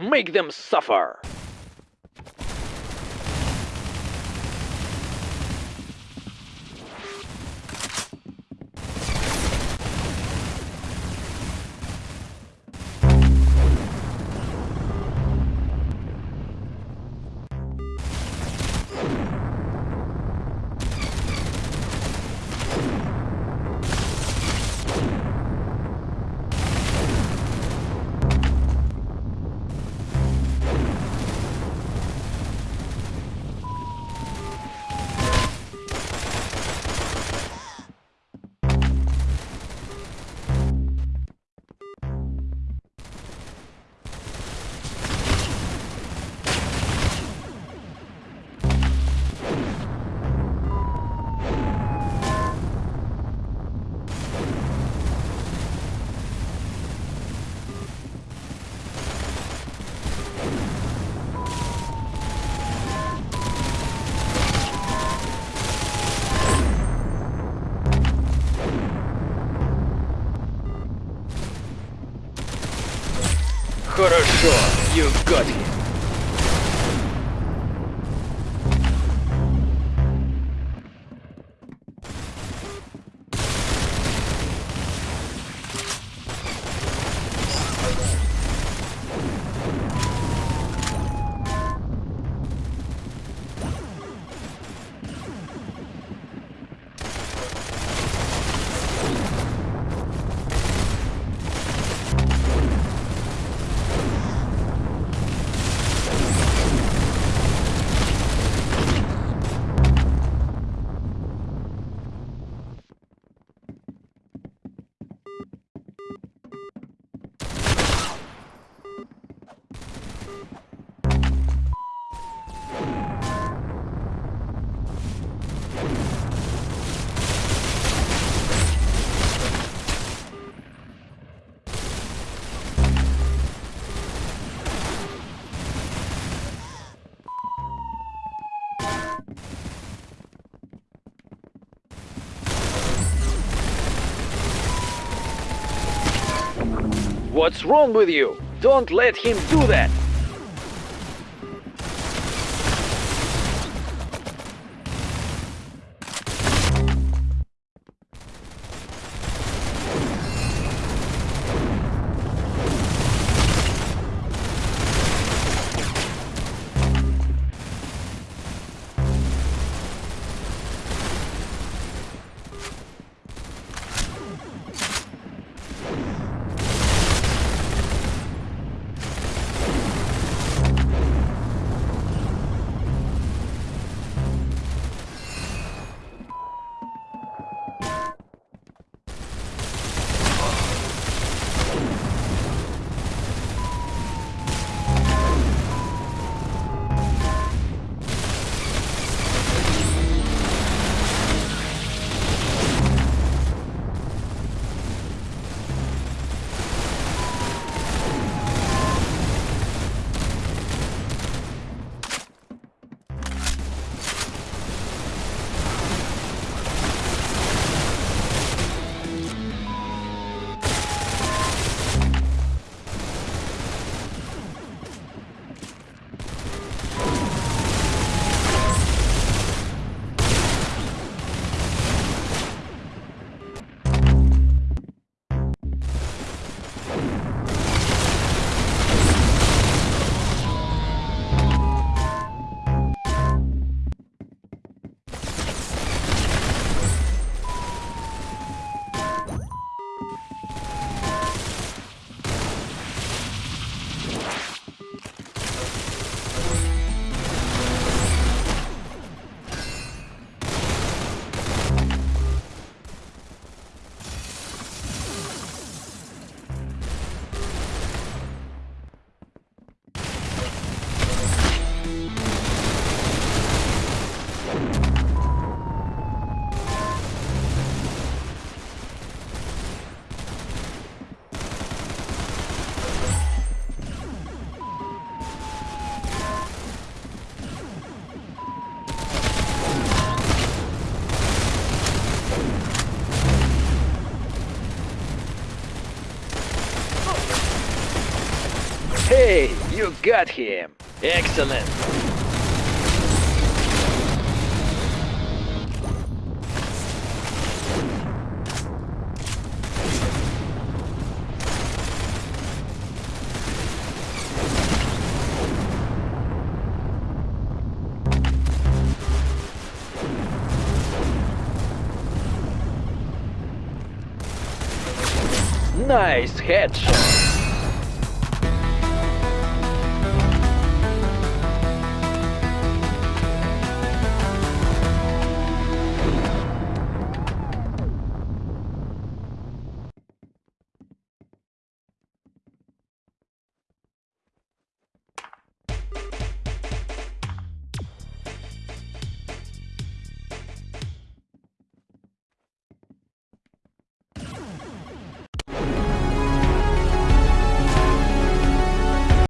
Make them suffer! Хорошо, you got him. What's wrong with you? Don't let him do that! You got him. Excellent. Nice headshot.